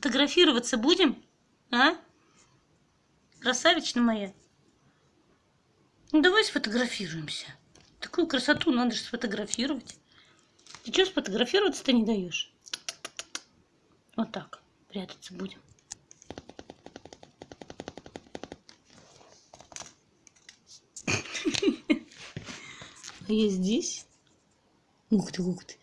Фотографироваться будем? А? Красавична моя. Ну давай сфотографируемся. Такую красоту надо же сфотографировать. Ты что сфотографироваться-то не даешь? Вот так прятаться будем. А я здесь. Ух ты, ух ты.